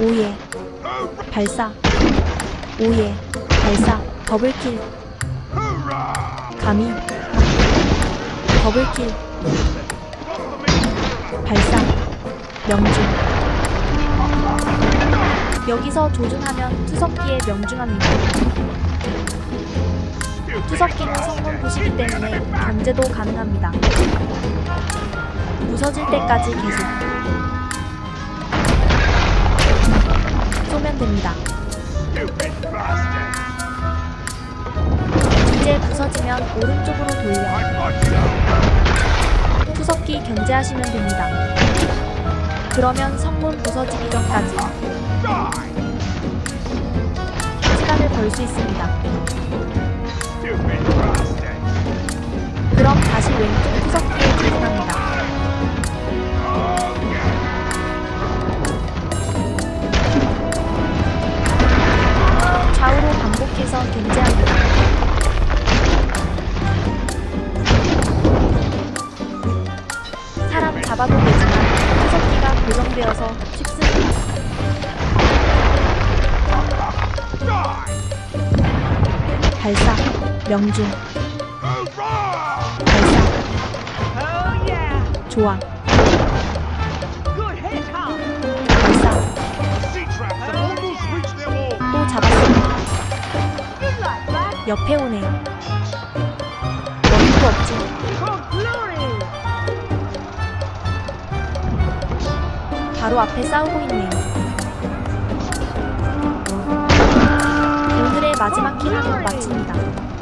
Oh yeah. 발사. Oh yeah. 발사. Double kill. 감히. Double kill. 발사. 명중. 여기서 조준하면 투석기에 명중합니다. 투석기는 성문 부시기 때문에 견제도 가능합니다. 부서질 때까지 계속 됩니다 이제 부서지면 오른쪽으로 돌려 투석기 견제하시면 됩니다. 그러면 성문 부서지기 전까지 시간을 벌 수 있습니다. 잡아도 되지만 투석기가 고정되어서 쉽습니다. 발사, 명중, 발사, Oh Tom! 발사. 또 잡았습니다. 옆에 오네요. 바로 앞에 싸우고 있네요. 오늘의 마지막 킬로 마칩니다.